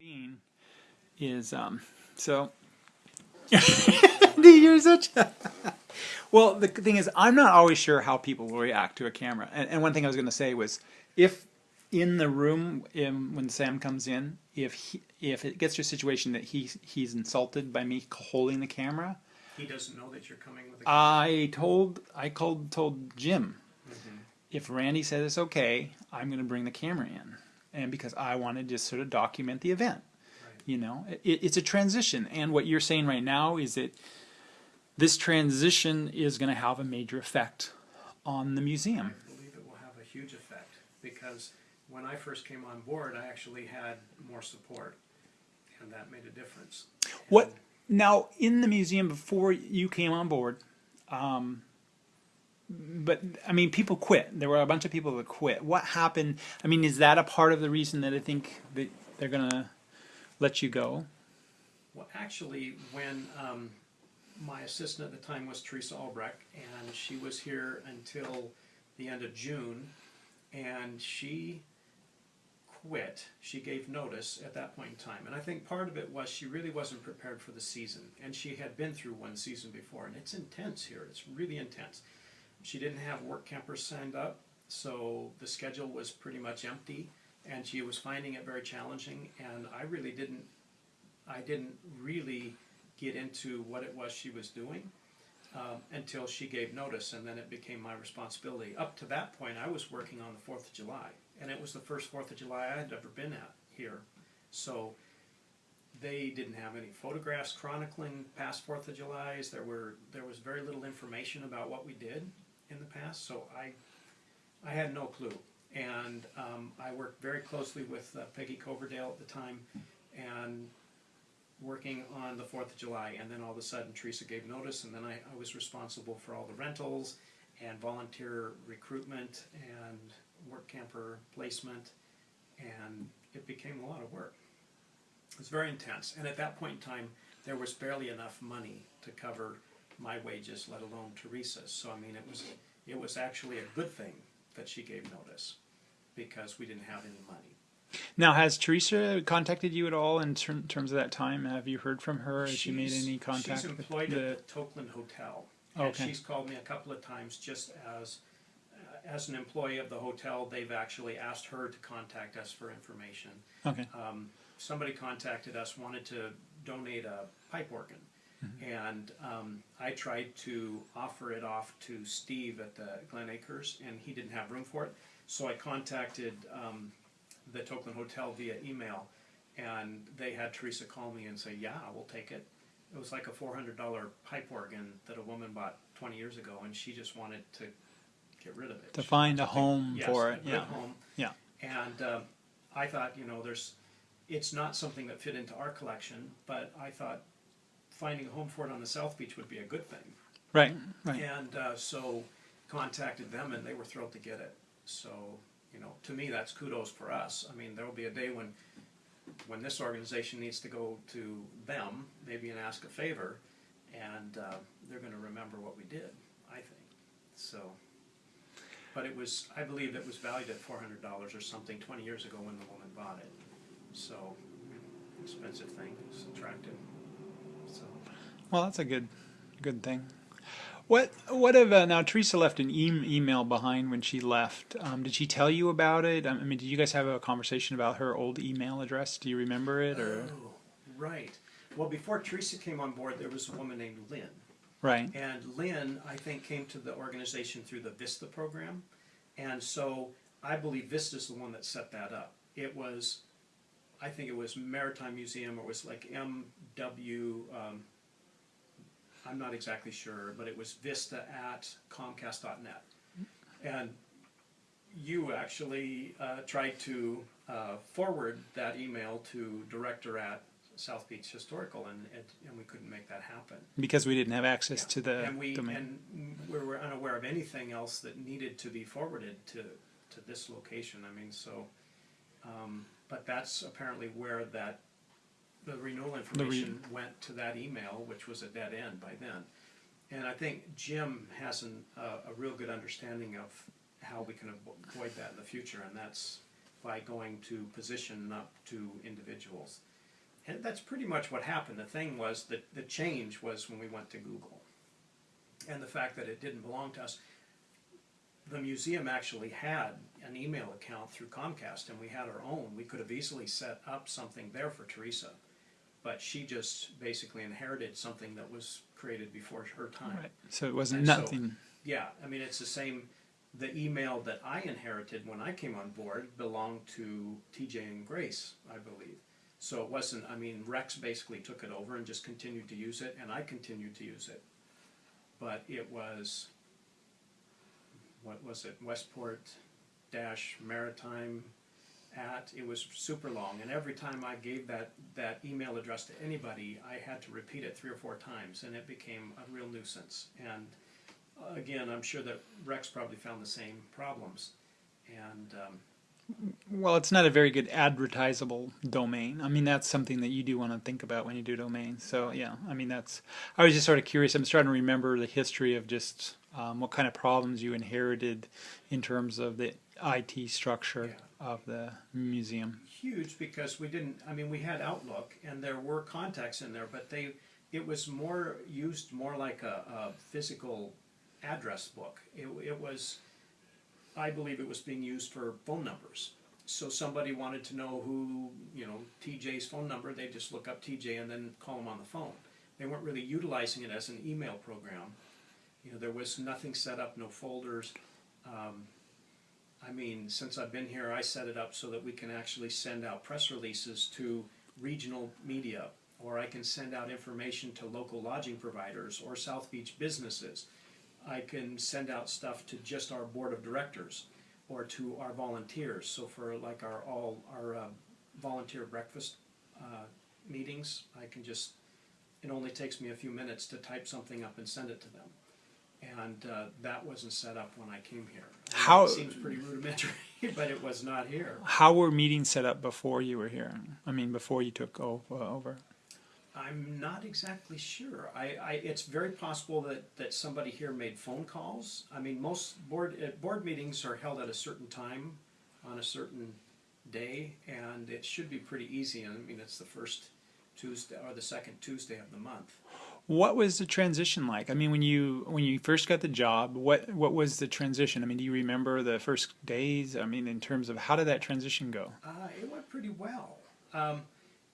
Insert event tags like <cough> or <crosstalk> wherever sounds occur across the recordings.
being is um so <laughs> you're such a <laughs> well the thing is i'm not always sure how people will react to a camera. And, and one thing i was going to say was if in the room in, when sam comes in if he, if it gets to a situation that he he's insulted by me holding the camera He doesn't know that you're coming with a i told i called told jim if randy says it's okay i'm going to bring the camera in and because i wanted to sort of document the event Right. you know it, it's a transition and what you're saying right now is that this transition is going to have a major effect on the museum I believe it will have a huge effect because when I first came on board, I actually had more support, and that made a difference. what And now in the museum before you came on board um, but i mean people quit there were a bunch of people that quit what happened i mean is that a part of the reason that i think that they're going to let you go Well, actually, when um, my assistant at the time was Teresa Albrecht, and she was here until the end of June, and she quit. She gave notice at that point in time, and I think part of it was she really wasn't prepared for the season, and she had been through one season before, and it's intense here. It's really intense. She didn't have work campers signed up, so the schedule was pretty much empty, and she was finding it very challenging. And I really didn't I didn't really get into what it was she was doing um, until she gave notice, and then it became my responsibility. Up to that point, I was working on the Fourth of July, and it was the first Fourth of July I had ever been at here. So they didn't have any photographs chronicling past Fourth of Julys. There were there was very little information about what we did in the past, so I I had no clue. And um, I worked very closely with uh, Peggy Coverdale at the time, and working on the Fourth of July, and then all of a sudden Teresa gave notice, and then I, I was responsible for all the rentals and volunteer recruitment and work camper placement, and it became a lot of work. It was very intense, and at that point in time, there was barely enough money to cover my wages, let alone Teresa's. So I mean, it was it was actually a good thing that she gave notice because we didn't have any money. now has teresa contacted you at all in ter- terms of that time have you heard from her has she made any contact She's employed the at the Tokeland Hotel. And Okay. she's called me a couple of times just as, uh, as an employee of the hotel, they've actually asked her to contact us for information. okay Um, somebody contacted us, wanted to donate a pipe organ. And um, I tried to offer it off to Steve at the Glen Acres, and he didn't have room for it. So I contacted um, the Tokeland Hotel via email, and they had Teresa call me and say, "Yeah, we'll take it." It was like a four hundred dollar pipe organ that a woman bought twenty years ago, and she just wanted to get rid of it. to She find a wanted home yes, for a it good yeah home. yeah And um, I thought, you know, there's, it's not something that fit into our collection, but I thought finding a home for it on the South Beach would be a good thing. right right And uh, so contacted them and they were thrilled to get it. So, you know, to me, that's kudos for us. I mean, there will be a day when, when this organization needs to go to them, maybe and ask a favor, and uh, they're gonna remember what we did, I think, so. But it was, I believe it was valued at four hundred dollars or something twenty years ago when the woman bought it. So, expensive thing, it's attractive, so. Well, that's a good, good thing. What what if uh, now Teresa left an e- email behind when she left? Um, did she tell you about it? I mean, did you guys have a conversation about her old email address? Do you remember it or Oh, right. Well, before Teresa came on board, there was a woman named Lynn. right? And Lynn, I think, came to the organization through the VISTA program. And so I believe Vista is the one that set that up. It was, I think it was Maritime Museum, or it was like MW, um, I'm not exactly sure, but it was vista at comcast.net. And you actually uh, tried to uh, forward that email to director at South Beach Historical, and, and, and we couldn't make that happen. Because we didn't have access Yeah. to the and we domain. and we were unaware of anything else that needed to be forwarded to to this location. I mean, so, um, but that's apparently where that the renewal information went to that email, which was a dead end by then. And I think Jim has an, uh, a real good understanding of how we can avoid that in the future, and that's by going to position, up to individuals. and that's pretty much what happened. The thing was that the change was when we went to Google. And the fact that it didn't belong to us. The museum actually had an email account through Comcast and we had our own. We could have easily set up something there for Teresa. But she just basically inherited something that was created before her time. Right. So it wasn't And so- nothing. Yeah, I mean, it's the same, the email that I inherited when I came on board belonged to TJ and Grace, I believe. So it wasn't, I mean, Rex basically took it over and just continued to use it, and I continued to use it. But it was, what was it, Westport dash maritime at, it was super long, and every time I gave that, that email address to anybody, I had to repeat it three or four times, and it became a real nuisance. And uh, again, I'm sure that Rex probably found the same problems. And um, Well, it's not a very good advertisable domain. I mean, that's something that you do want to think about when you do domains. So yeah, I mean, that's. I was just sort of curious. I'm starting to remember the history of just um, what kind of problems you inherited in terms of the IT structure of the museum. huge because we didn't, I mean, we had Outlook and there were contacts in there, but they, it was more, used more like a, a physical address book. It, it was, I believe it was being used for phone numbers. So somebody wanted to know who, you know, TJ's phone number, they just look up TJ and then call him on the phone. They weren't really utilizing it as an email program. You know, there was nothing set up, no folders. Um, I mean, since I've been here, I set it up so that we can actually send out press releases to regional media, or I can send out information to local lodging providers or South Beach businesses. I can send out stuff to just our board of directors or to our volunteers. So for like our all our uh, volunteer breakfast uh, meetings, I can just it only takes me a few minutes to type something up and send it to them. And uh, that wasn't set up when I came here. I How- it seems pretty rudimentary, <laughs> but it was not here. How were meetings set up before you were here? I mean, before you took over. I'm not exactly sure. I, I, it's very possible that, that somebody here made phone calls. I mean, most board, uh, board meetings are held at a certain time on a certain day, and it should be pretty easy. I mean, it's the first Tuesday or the second Tuesday of the month. What was the transition like? I mean, when you when you first got the job, what what was the transition? I mean, do you remember the first days? I mean, in terms of how did that transition go? Uh, it went pretty well. Um,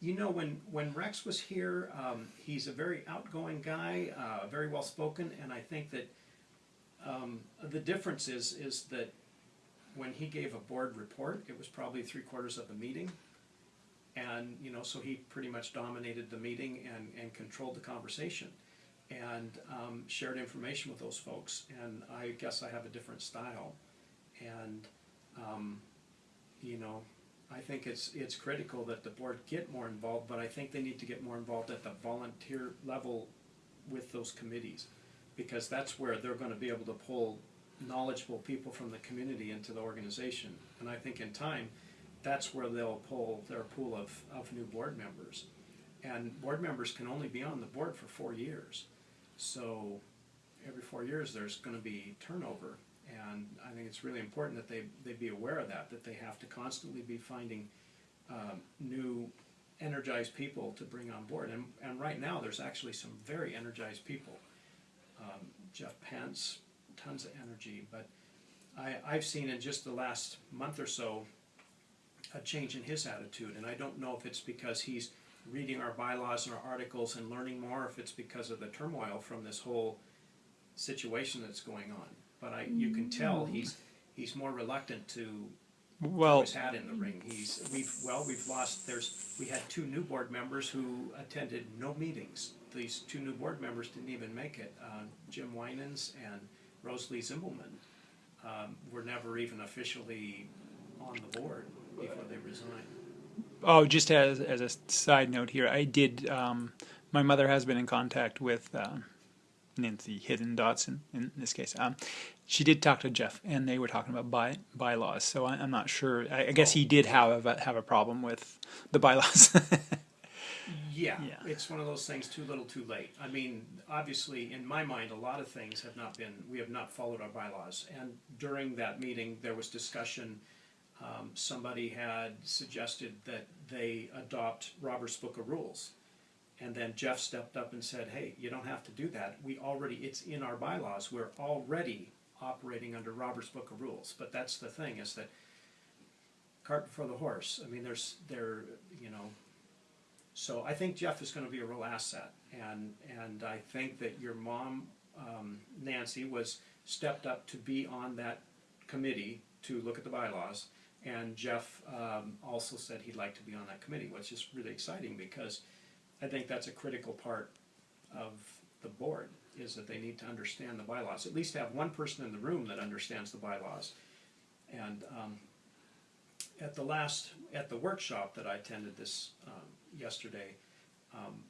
you know, when, when Rex was here, um, he's a very outgoing guy, uh, very well spoken, and I think that um, the difference is is that when he gave a board report, it was probably three quarters of the meeting, and you know, so he pretty much dominated the meeting and, and controlled the conversation, and um, shared information with those folks. And I guess I have a different style, and um, you know, I think it's, it's critical that the board get more involved, but I think they need to get more involved at the volunteer level with those committees. Because that's where they're gonna be able to pull knowledgeable people from the community into the organization. And I think in time, that's where they'll pull their pool of, of new board members. And board members can only be on the board for four years. So every four years, there's gonna be turnover. And I think it's really important that they, they be aware of that, that they have to constantly be finding um, new energized people to bring on board. And, and right now, there's actually some very energized people. Um, Jeff Pence, tons of energy, but I, I've seen in just the last month or so a change in his attitude, and I don't know if it's because he's reading our bylaws and our articles and learning more, if it's because of the turmoil from this whole situation that's going on. But I, you can tell he's, he's more reluctant to throw Well, his hat in the ring. He's, we've, well, we've lost, there's, we had two new board members who attended no meetings. These two new board members didn't even make it. Uh, Jim Winans and Rosalie Zimbelman, um, were never even officially on the board before they resigned. oh, just as as a side note here, I did. Um, my mother has been in contact with uh, Nancy Hidden Dotson in this case. Um, she did talk to Jeff, and they were talking about by, bylaws. So I, I'm not sure. I, I guess he did have a, have a problem with the bylaws. <laughs> Yeah, Yeah. it's one of those things too little too late. I mean, obviously, in my mind, a lot of things have not been, we have not followed our bylaws. And during that meeting, there was discussion um, somebody had suggested that they adopt Robert's Book of Rules. And then Jeff stepped up and said, hey, you don't have to do that. We already, it's in our bylaws. We're already operating under Robert's Book of Rules. But that's the thing, is that cart before the horse. I mean, there's, there, you know, so I think Jeff is gonna be a real asset. And, and I think that your mom, um, Nancy, was, stepped up to be on that committee to look at the bylaws. And Jeff, um, also said he'd like to be on that committee, which is really exciting because I think that's a critical part of the board, is that they need to understand the bylaws, at least have one person in the room that understands the bylaws. And, um, at the last, at the workshop that I attended this, um, yesterday, um,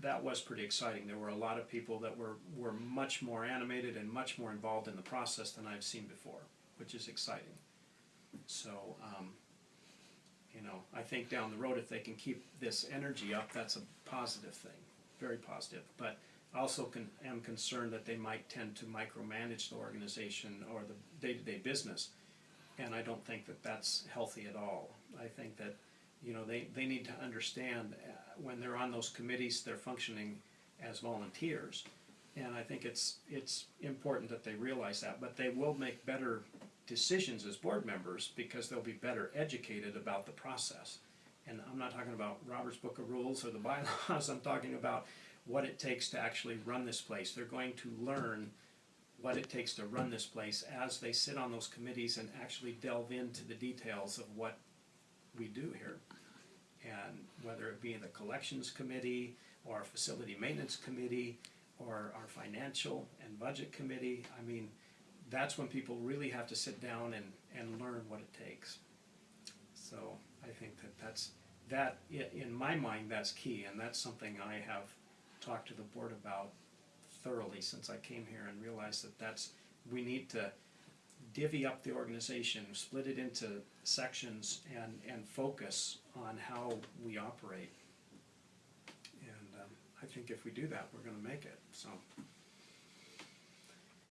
that was pretty exciting. There were a lot of people that were, were much more animated and much more involved in the process than I've seen before, which is exciting. So, um, you know, I think down the road, if they can keep this energy up, that's a positive thing, very positive. But I also am concerned that they might tend to micromanage the organization or the day-to-day business. And I don't think that that's healthy at all. I think that, you know, they, they need to understand, uh, when they're on those committees, they're functioning as volunteers. And I think it's, it's important that they realize that, but they will make better decisions as board members because they'll be better educated about the process. And I'm not talking about Robert's Book of Rules or the bylaws, I'm talking about what it takes to actually run this place. They're going to learn what it takes to run this place as they sit on those committees and actually delve into the details of what we do here. And whether it be in the collections committee, or facility maintenance committee, or our financial and budget committee, I mean, that's when people really have to sit down and, and learn what it takes. So I think that that's, that, in my mind, that's key, and that's something I have talked to the board about thoroughly since I came here and realized that that's, we need to divvy up the organization, split it into sections and, and focus on how we operate. And, um, I think if we do that, we're gonna make it, so.